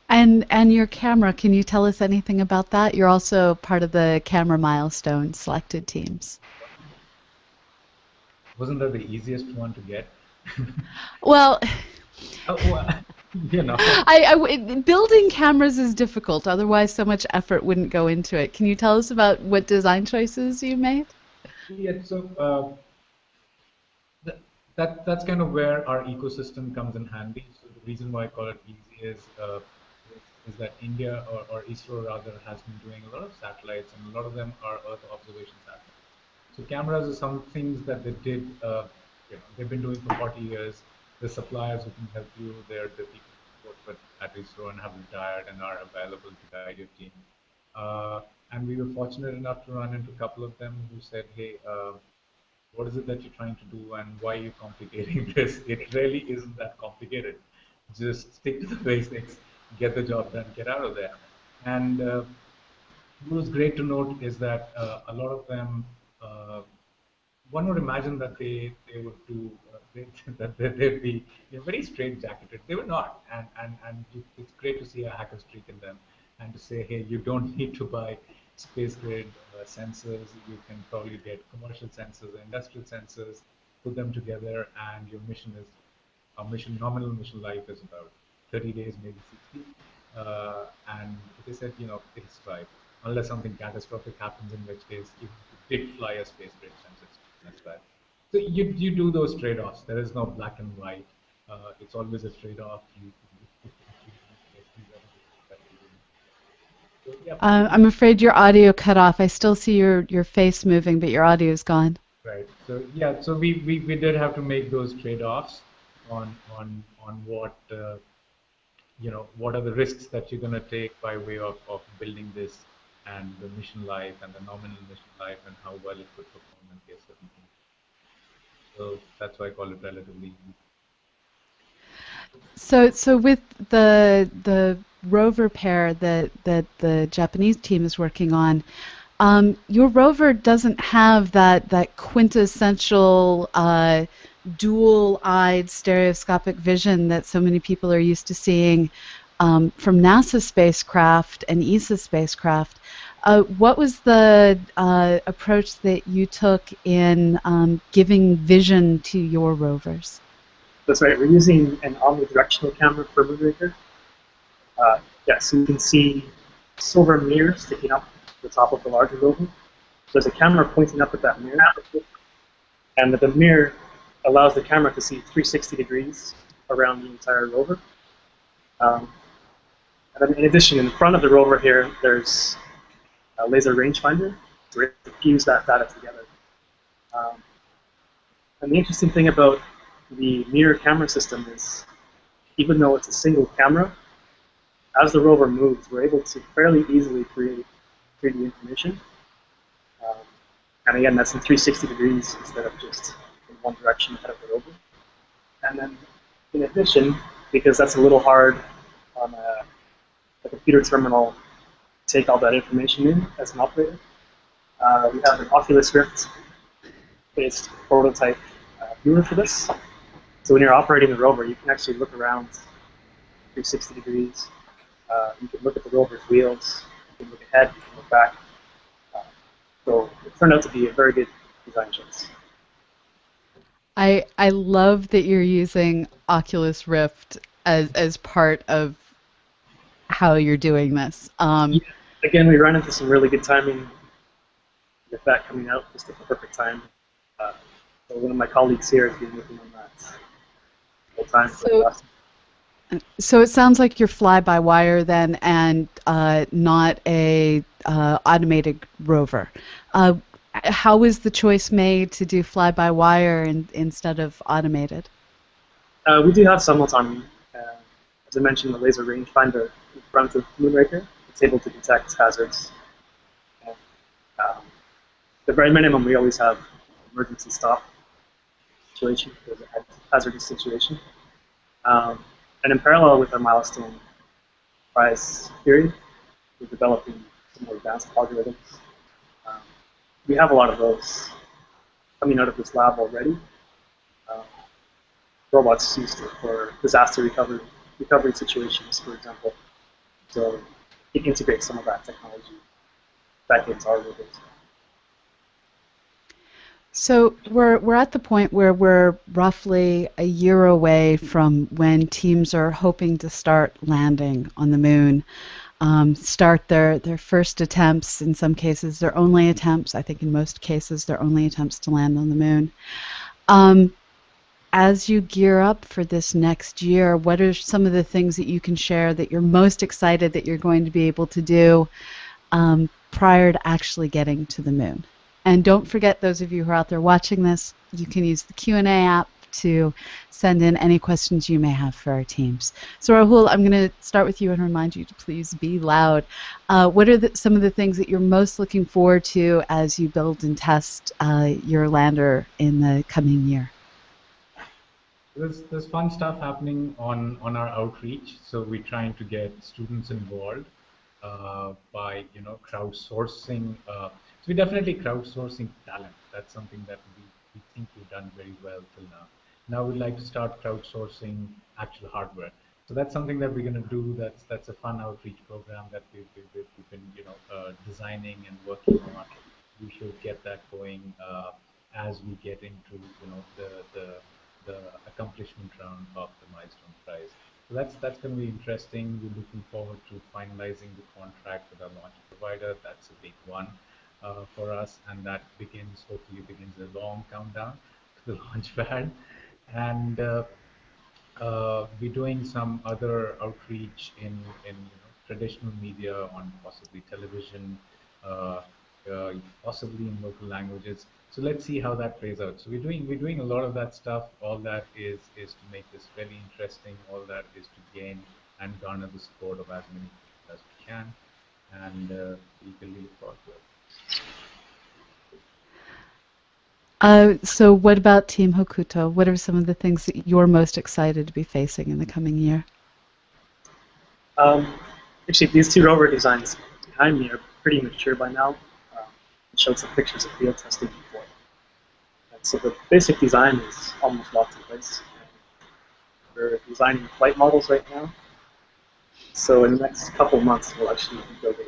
Speaker 1: And and your camera, can you tell us anything about that? You're also part of the camera milestone selected teams.
Speaker 2: Wasn't that the easiest one to get? (laughs)
Speaker 1: well, (laughs)
Speaker 2: oh, you know. (laughs)
Speaker 1: I, I, building cameras is difficult. Otherwise, so much effort wouldn't go into it. Can you tell us about what design choices you made?
Speaker 2: Yeah, so uh, that, that that's kind of where our ecosystem comes in handy. So the reason why I call it easy is uh, is that India or, or ISRO rather has been doing a lot of satellites, and a lot of them are Earth observation satellites. So cameras are some things that they did. Uh, you know, they've been doing for 40 years the suppliers who can help you. They're the people who work at ISRO and have retired and are available to guide your team. Uh, and we were fortunate enough to run into a couple of them who said, hey, uh, what is it that you're trying to do and why are you complicating (laughs) this? It really isn't that complicated. Just stick to the (laughs) basics, get the job done, get out of there. And uh, what was great to note is that uh, a lot of them, uh, one would imagine that they, they would do (laughs) that they'd be very straight jacketed. They were not, and and and it's great to see a hacker streak in them, and to say, hey, you don't need to buy space grade uh, sensors. You can probably get commercial sensors, industrial sensors, put them together, and your mission is our mission nominal mission life is about 30 days, maybe 60. Uh, and they said, you know, it's right. Unless something catastrophic happens, in which case you did fly a space grade sensor. That's right. So you, you do those trade-offs. There is no black and white. Uh, it's always a trade-off. You,
Speaker 1: uh, I'm afraid your audio cut off. I still see your, your face moving, but your audio is gone.
Speaker 2: Right. So yeah. So we, we, we did have to make those trade-offs on on on what uh, you know what are the risks that you're going to take by way of, of building this and the mission life and the nominal mission life and how well it could perform in case of so that's why I call it relatively easy.
Speaker 1: So, so with the the rover pair that that the Japanese team is working on, um, your rover doesn't have that that quintessential uh, dual-eyed stereoscopic vision that so many people are used to seeing um, from NASA spacecraft and ESA spacecraft. Uh, what was the uh, approach that you took in um, giving vision to your rovers?
Speaker 4: That's right. We're using an omnidirectional camera for Moonraker. Uh, yeah, so you can see silver mirror sticking up the top of the larger rover. There's a camera pointing up at that mirror, and the mirror allows the camera to see 360 degrees around the entire rover. Um, and then in addition, in front of the rover here, there's a laser rangefinder to fuse that data together. Um, and the interesting thing about the mirror camera system is, even though it's a single camera, as the rover moves, we're able to fairly easily create 3D information. Um, and again, that's in 360 degrees instead of just in one direction ahead of the rover. And then, in addition, because that's a little hard on a, a computer terminal to take all that information in as an operator, uh, we have an Oculus Rift based prototype uh, viewer for this. So when you're operating the rover, you can actually look around 360 degrees. Uh, you can look at the rover's wheels. You can look ahead. You can look back. Uh, so it turned out to be a very good design choice.
Speaker 1: I I love that you're using Oculus Rift as as part of how you're doing this. Um,
Speaker 4: yeah. Again, we run into some really good timing with that coming out just at the perfect time. Uh, so one of my colleagues here has been working on that time.
Speaker 1: So, so it sounds like you're fly-by-wire then, and uh, not a uh, automated rover. Uh, how was the choice made to do fly-by-wire in, instead of automated?
Speaker 4: Uh, we do have some autonomy. Uh, as I mentioned, the laser rangefinder in front of Moonraker, it's able to detect hazards. And, um, the very minimum, we always have emergency stop situation, there's a hazardous situation. Um, and in parallel with our milestone prize theory, we're developing some more advanced algorithms. Um, we have a lot of those coming out of this lab already. Um, robots used for disaster recovery, recovery situations, for example. So it integrates some of that technology back into our robots.
Speaker 1: So we're we're at the point where we're roughly a year away from when teams are hoping to start landing on the moon, um, start their their first attempts. In some cases, their only attempts. I think in most cases, their only attempts to land on the moon. Um, as you gear up for this next year, what are some of the things that you can share that you're most excited that you're going to be able to do um, prior to actually getting to the moon? And don't forget, those of you who are out there watching this, you can use the Q&A app to send in any questions you may have for our teams. So Rahul, I'm going to start with you and remind you to please be loud. Uh, what are the, some of the things that you're most looking forward to as you build and test uh, your lander in the coming year?
Speaker 2: There's, there's fun stuff happening on, on our outreach. So we're trying to get students involved uh, by you know crowdsourcing uh, we're definitely crowdsourcing talent. That's something that we, we think we've done very well till now. Now we'd like to start crowdsourcing actual hardware. So that's something that we're going to do. That's that's a fun outreach program that we've, we've, we've been you know uh, designing and working on. We should get that going uh, as we get into you know the the, the accomplishment round of the milestone prize. So that's that's going to be interesting. We're looking forward to finalizing the contract with our launch provider. That's a big one uh, for us, and that begins hopefully begins a long countdown to the (laughs) launch pad, and uh, uh, we're doing some other outreach in in you know, traditional media on possibly television, uh, uh, possibly in local languages. So let's see how that plays out. So we're doing we're doing a lot of that stuff. All that is is to make this really interesting. All that is to gain and garner the support of as many people as we can, and uh, to it.
Speaker 1: Uh, so what about Team Hakuto? What are some of the things that you're most excited to be facing in the coming year?
Speaker 4: Um, actually, these two rover designs behind me are pretty mature by now. Um, I showed some pictures of field testing before. so the basic design is almost locked in place. We're designing flight models right now. So in the next couple months, we'll actually be building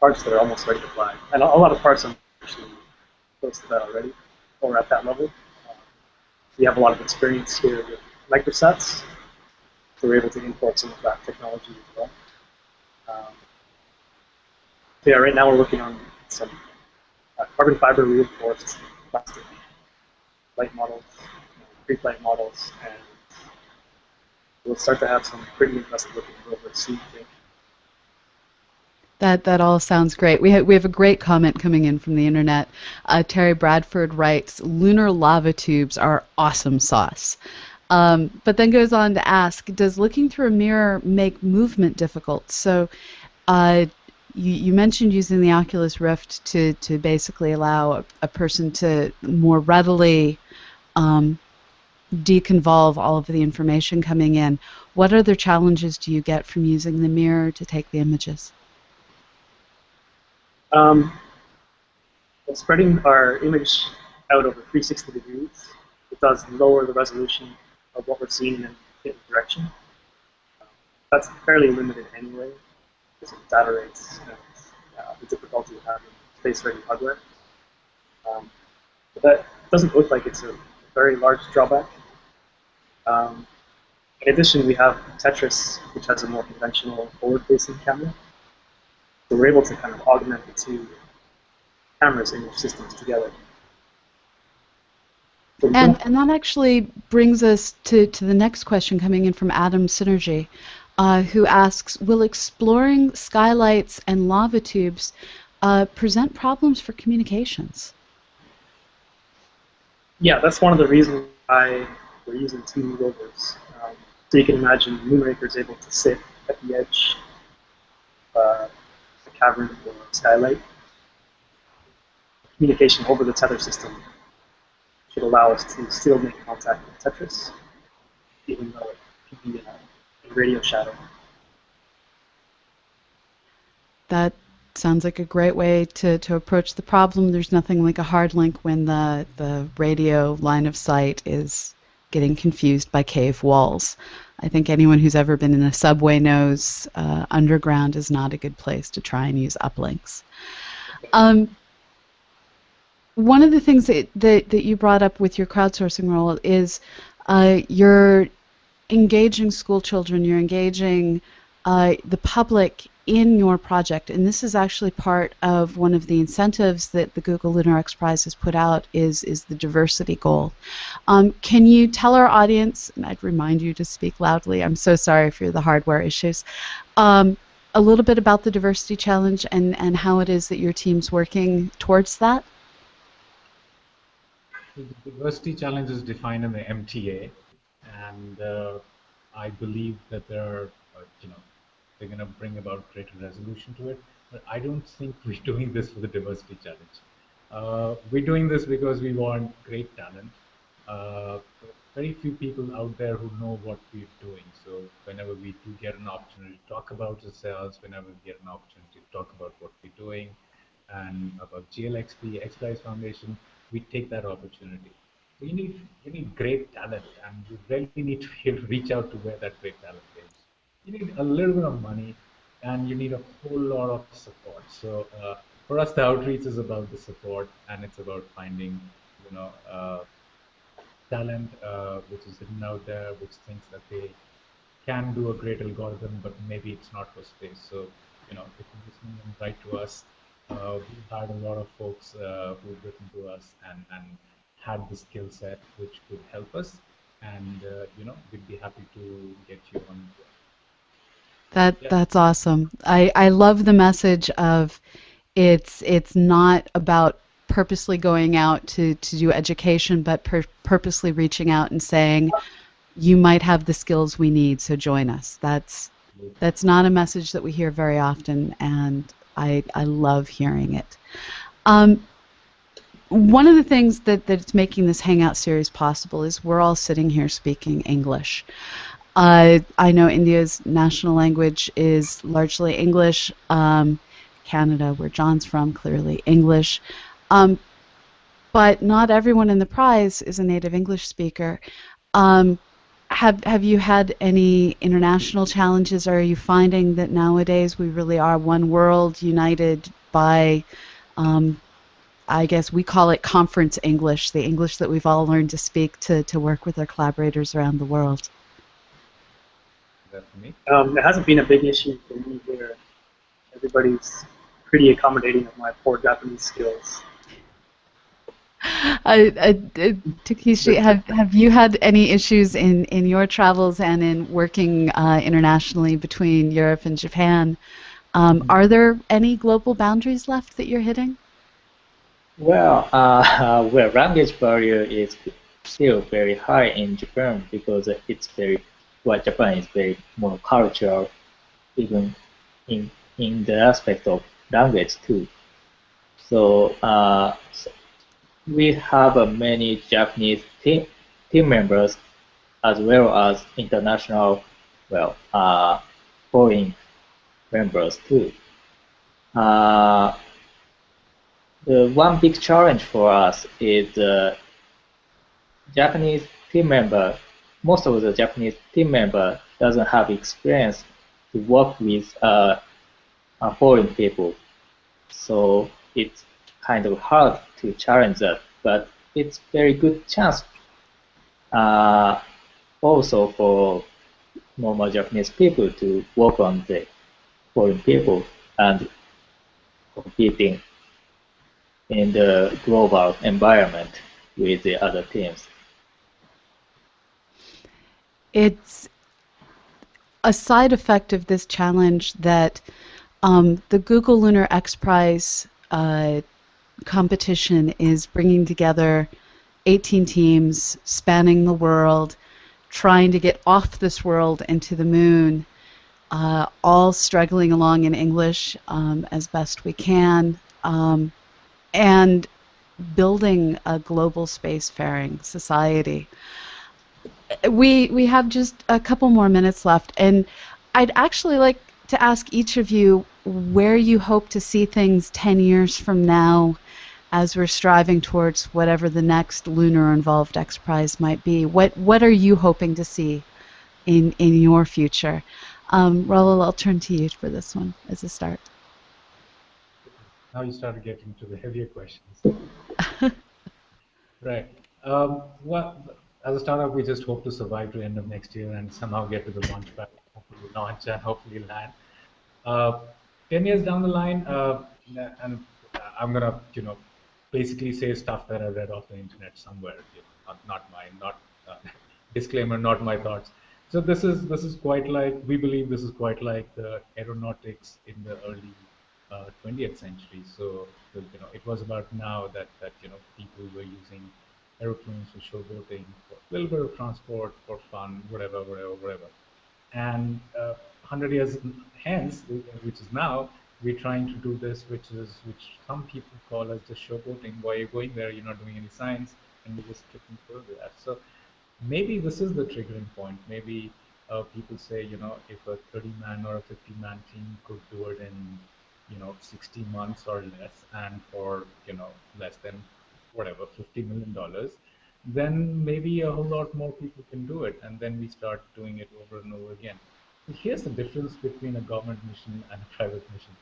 Speaker 4: parts that are almost ready to fly. And a, lot of parts are actually close to that already, or at that level. Uh, we have a lot of experience here with microsats, so we're able to import some of that technology as well. Um, yeah, right now we're working on some uh, carbon fiber reinforced plastic light models, pre-flight models, and we'll start to have some pretty impressive looking rovers soon.
Speaker 1: That that all sounds great. We have we have a great comment coming in from the internet. Uh, Terry Bradford writes, "Lunar lava tubes are awesome sauce." Um, but then goes on to ask, does looking through a mirror make movement difficult? So, uh, you, you, mentioned using the Oculus Rift to, to basically allow a, a person to more readily um, deconvolve all of the information coming in. What other challenges do you get from using the mirror to take the images?
Speaker 4: Um, spreading our image out over 360 degrees, it does lower the resolution of what we're seeing in a direction. that's fairly limited anyway, because of data rates and uh, the difficulty of having space-ready hardware. Um, but that doesn't look like it's a very large drawback. Um, in addition, we have Tetris, which has a more conventional forward-facing camera. So we're able to kind of augment the two cameras in your systems together.
Speaker 1: And, and that actually brings us to, to the next question coming in from Adam Synergy, uh, who asks, will exploring skylights and lava tubes uh, present problems for communications?
Speaker 4: Yeah, that's one of the reasons why we're using two rovers. Um, so you can imagine Moonraker is able to sit at the edge uh, cavern or skylight. Communication over the tether system should allow us to still make contact with Tetris, even though it could be in a, a radio shadow.
Speaker 1: That sounds like a great way to, to approach the problem. There's nothing like a hard link when the, the radio line of sight is getting confused by cave walls. I think anyone who's ever been in a subway knows uh, underground is not a good place to try and use uplinks. Um, one of the things that, that, that you brought up with your crowdsourcing role is uh, you're engaging school children, you're engaging uh, the public in your project, and this is actually part of one of the incentives that the Google Lunar X Prize has put out is, is the diversity goal. Um, can you tell our audience, and I'd remind you to speak loudly, I'm so sorry for the hardware issues, um, a little bit about the diversity challenge and, and how it is that your team's working towards that?
Speaker 2: The diversity challenge is defined in the MTA, and uh, I believe that there are, uh, you know, they're going to bring about greater resolution to it. But I don't think (laughs) we're doing this for the diversity challenge. Uh, we're doing this because we want great talent. Uh, very few people out there who know what we're doing. So whenever we do get an opportunity to talk about ourselves, whenever we get an opportunity to talk about what we're doing and about GLXP, XPRIZE Foundation, we take that opportunity. You need we need great talent, and you really need to (laughs) reach out to where that great talent you need a little bit of money and you need a whole lot of support. So uh, for us, the outreach is about the support and it's about finding, you know, uh, talent uh, which is hidden out there, which thinks that they can do a great algorithm, but maybe it's not for space. So, you know, if you listen and write to us, uh, we've had a lot of folks uh, who've written to us and, and had the skill set which could help us. And, uh, you know, we'd be happy to get you on
Speaker 1: That that's awesome. I, I love the message of it's it's not about purposely going out to, to do education, but pur- purposely reaching out and saying, you might have the skills we need, so join us. That's that's not a message that we hear very often, and I I love hearing it. Um, one of the things that, that's making this Hangout series possible is we're all sitting here speaking English. Uh, I know India's national language is largely English. Um, Canada, where John's from, clearly English. Um, but not everyone in the prize is a native English speaker. Um, have have you had any international challenges? Or are you finding that nowadays we really are one world, united by, um, I guess we call it conference English, the English that we've all learned to speak to to work with our collaborators around the world.
Speaker 2: That for me?
Speaker 4: Um, it hasn't been a big issue for me here. Everybody's pretty accommodating of my poor Japanese skills. (laughs)
Speaker 1: Uh, uh, Takeshi, have, have you had any issues in, in your travels and in working uh, internationally between Europe and Japan? Um, are there any global boundaries left that you're hitting?
Speaker 3: Well, (laughs) uh, well, language barrier is still very high in Japan because it's very, well, Japan is very monocultural, even in in the aspect of language too. So, uh, we have uh, many Japanese team, team members as well as international, well, uh, foreign members too. Uh, the one big challenge for us is the Japanese team member, most of the Japanese team member doesn't have experience to work with uh, foreign people. So it's kind of hard to challenge that, but it's very good chance uh, also for normal Japanese people to work on the foreign people and competing in the global environment with the other teams.
Speaker 1: It's a side effect of this challenge that um, the Google Lunar X Prize uh, competition is bringing together 18 teams spanning the world, trying to get off this world into the moon, uh, all struggling along in English um, as best we can, um, and building a global spacefaring society. We we have just a couple more minutes left, and I'd actually like to ask each of you where you hope to see things 10 years from now as we're striving towards whatever the next lunar involved X Prize might be. What what are you hoping to see in in your future? Um, Rahul, I'll turn to you for this one as a start.
Speaker 2: Now you started getting to the heavier questions. (laughs) right. Um, well, as a startup, we just hope to survive to the end of next year and somehow get to the launch pad, hopefully launch and hopefully land. Uh, 10 years down the line, uh, and I'm going to, you know, basically say stuff that I read off the internet somewhere, you know, not, not mine, not, uh, (laughs) disclaimer, not my thoughts. So this is this is quite like we believe this is quite like the aeronautics in the early uh, 20th century. So you know it was about now that that you know people were using aeroplanes for showboating, for a little bit of transport, for fun, whatever, whatever, whatever. And uh, 100 years hence, which is now, we're trying to do this, which is which some people call as just showboating. Why you're going there, you're not doing any science, and you're just skipping through that. So maybe this is the triggering point. Maybe uh, people say, you know, if a 30-man or a 50-man team could do it in, you know, 60 months or less, and for you know less than whatever 50 million dollars, then maybe a whole lot more people can do it, and then we start doing it over and over again here's the difference between a government mission and a private mission.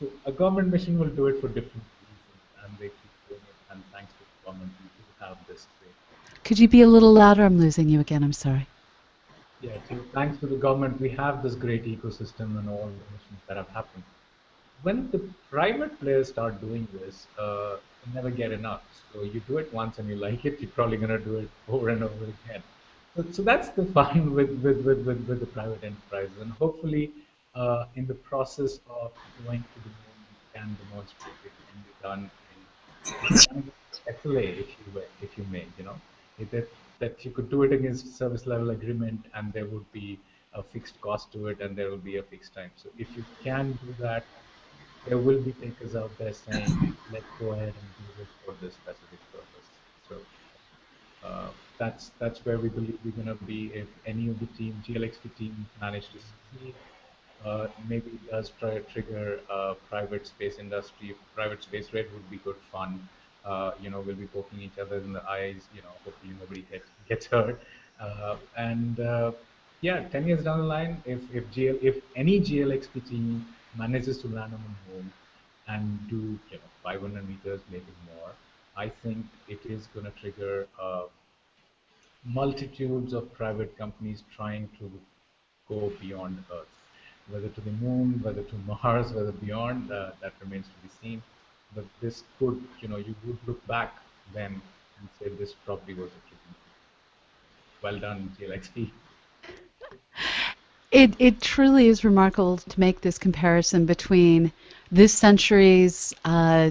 Speaker 2: So a government mission will do it for different reasons, and they keep doing it. And thanks to the government, we have this.
Speaker 1: Could you be a little louder? I'm losing you again. I'm sorry.
Speaker 2: Yeah, so thanks to the government, we have this great ecosystem and all the missions that have happened. When the private players start doing this, uh, you never get enough. So you do it once and you like it, you're probably going to do it over and over again. So, so that's the fun (laughs) with, with, with, with, with the private enterprises. And hopefully, uh, in the process of going to the moon, we can demonstrate it can be done in (laughs) SLA, if you, if you may, you know, that, that you could do it against service level agreement and there would be a fixed cost to it and there will be a fixed time. So if you can do that, there will be takers out there saying, let's go ahead and do this for this specific purpose. So uh, that's that's where we believe we're going to be if any of the team, GLXP team, manage to succeed. Uh, maybe it does try to trigger uh, private space industry. Private space rate would be good fun. Uh, you know, we'll be poking each other in the eyes. You know, hopefully nobody gets gets hurt. Uh, and uh, yeah, 10 years down the line, if if GL if any GLXP team manages to land on the moon and do you know 500 meters, maybe more, I think it is going to trigger uh, multitudes of private companies trying to go beyond Earth, whether to the moon, whether to (laughs) Mars, whether beyond, uh, that remains to be seen. But this could, you know, you would look back then and say this probably was a tricky. Well done, GLXP. (laughs)
Speaker 1: It, it truly is remarkable to make this comparison between this century's uh,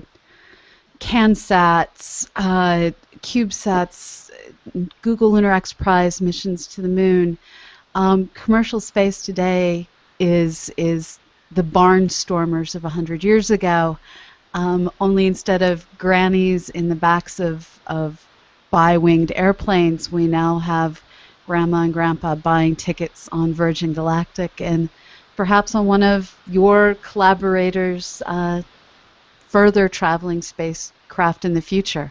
Speaker 1: CanSats, uh, CubeSats, Google Lunar X Prize missions to the moon. Um, commercial space today is is the barnstormers of 100 years ago. Um, only instead of grannies in the backs of, of bi-winged airplanes, we now have grandma and grandpa buying tickets on Virgin Galactic and perhaps on one of your collaborators' uh, further traveling spacecraft in the future.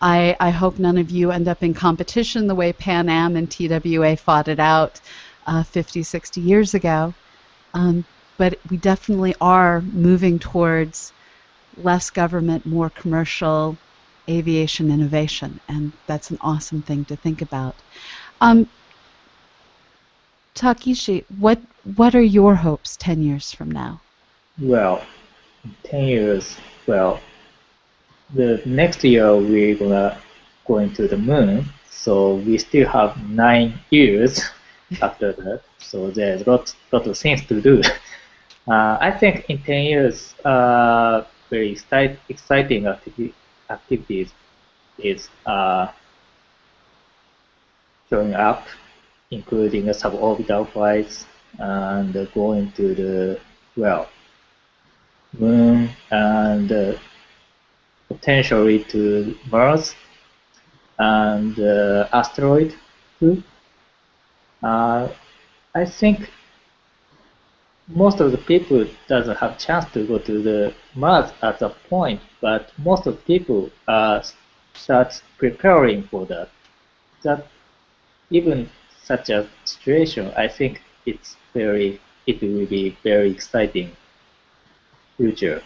Speaker 1: I, I, hope none of you end up in competition the way Pan Am and TWA fought it out uh, 50, 60 years ago. Um, but we definitely are moving towards less government, more commercial aviation innovation, and that's an awesome thing to think about. Um, Takeshi, what what are your hopes ten years from now?
Speaker 3: Well, ten years. Well, the next year we're gonna go into the moon, so we still have nine years (laughs) after that. So there's lot lot of things to do. (laughs) Uh, I think in ten years, uh, very exciting activi activities is uh, showing up, including a suborbital flights and going to the, well, moon and uh, potentially to Mars and uh, asteroid too. Uh, I think most of the people doesn't have chance to go to the Mars at that point, but most of the people are start preparing for that. That even such a situation, I think it's very, it will be very exciting future.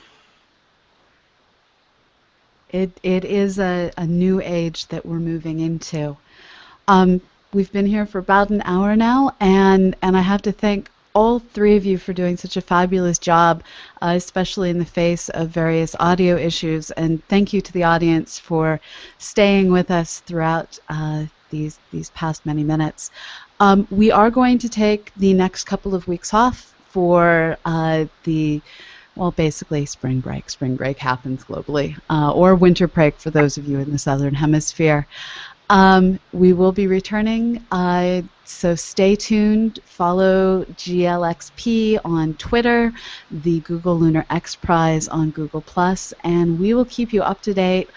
Speaker 1: It, it is a, a new age that we're moving into. Um, we've been here for about an hour now, and, and I have to thank all three of you for doing such a fabulous job, uh, especially in the face of various audio issues. And thank you to the audience for staying with us throughout uh, these these past many minutes. Um, we are going to take the next couple of weeks off for uh, the well, basically spring break. Spring break happens globally, uh, or winter break for those of you in the southern hemisphere. Um, we will be returning, uh, so stay tuned. Follow GLXP on Twitter, the Google Lunar X Prize on Google Plus, and we will keep you up to date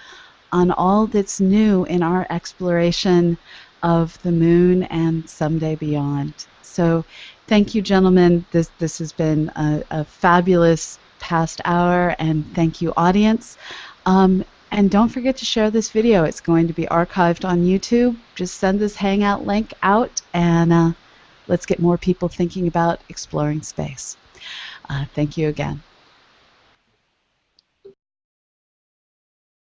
Speaker 1: on all that's new in our exploration of the moon and someday beyond. So, thank you, gentlemen. This this has been a, a fabulous past hour, and thank you, audience. Um, and don't forget to share this video. It's going to be archived on YouTube. Just send this Hangout link out, and uh, let's get more people thinking about exploring space. Uh, thank you again.